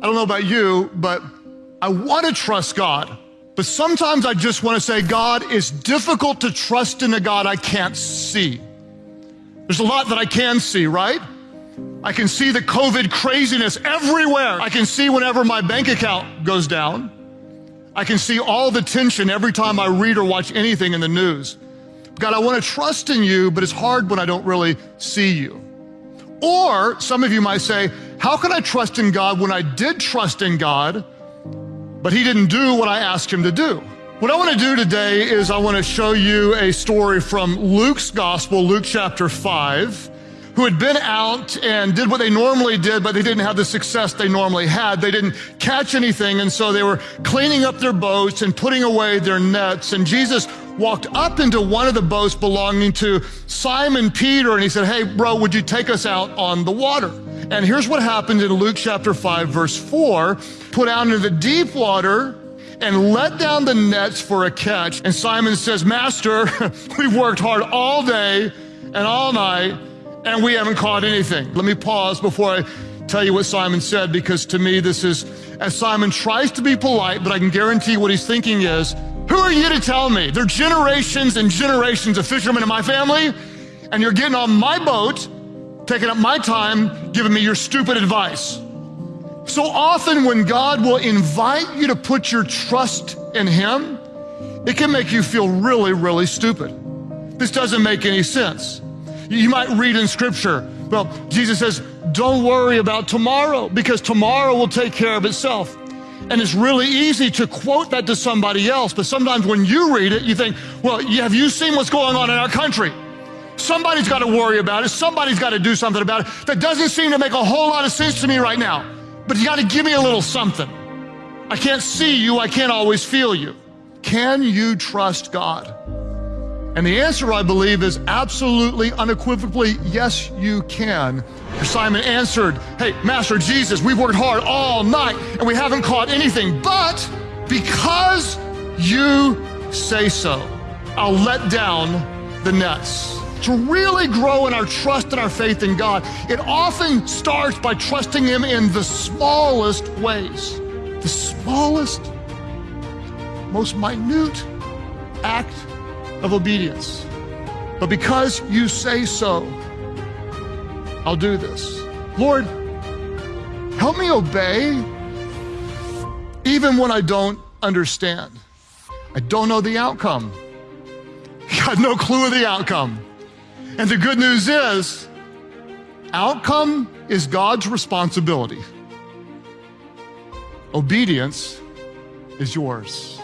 I don't know about you, but I want to trust God. But sometimes I just want to say, God, it's difficult to trust in a God I can't see. There's a lot that I can see, right? I can see the COVID craziness everywhere. I can see whenever my bank account goes down. I can see all the tension every time I read or watch anything in the news. God, I want to trust in you, but it's hard when I don't really see you. Or some of you might say, How can I trust in God when I did trust in God, but He didn't do what I asked Him to do? What I want to do today is I want to show you a story from Luke's Gospel, Luke chapter 5 who had been out and did what they normally did, but they didn't have the success they normally had. They didn't catch anything, and so they were cleaning up their boats and putting away their nets. And Jesus walked up into one of the boats belonging to Simon Peter, and he said, Hey, bro, would you take us out on the water? And here's what happened in Luke chapter 5, verse 4 put out into the deep water and let down the nets for a catch. And Simon says, Master, we've worked hard all day and all night and we haven't caught anything. Let me pause before I tell you what Simon said because to me this is, as Simon tries to be polite, but I can guarantee what he's thinking is, who are you to tell me? There are generations and generations of fishermen in my family, and you're getting on my boat, taking up my time, giving me your stupid advice. So often, when God will invite you to put your trust in Him, it can make you feel really, really stupid. This doesn't make any sense. You might read in scripture, well, Jesus says, don't worry about tomorrow because tomorrow will take care of itself. And it's really easy to quote that to somebody else, but sometimes when you read it, you think, well, have you seen what's going on in our country? Somebody's got to worry about it. Somebody's got to do something about it. That doesn't seem to make a whole lot of sense to me right now, but you got to give me a little something. I can't see you. I can't always feel you. Can you trust God? And the answer, I believe, is absolutely unequivocally yes, you can. Simon answered, Hey, Master Jesus, we've worked hard all night and we haven't caught anything, but because you say so, I'll let down the nets. To really grow in our trust and our faith in God, it often starts by trusting Him in the smallest ways. The smallest, most minute act of obedience. But because you say so, I'll do this. Lord, help me obey even when I don't understand. I don't know the outcome. Got no clue of the outcome. And the good news is, outcome is God's responsibility. Obedience is yours.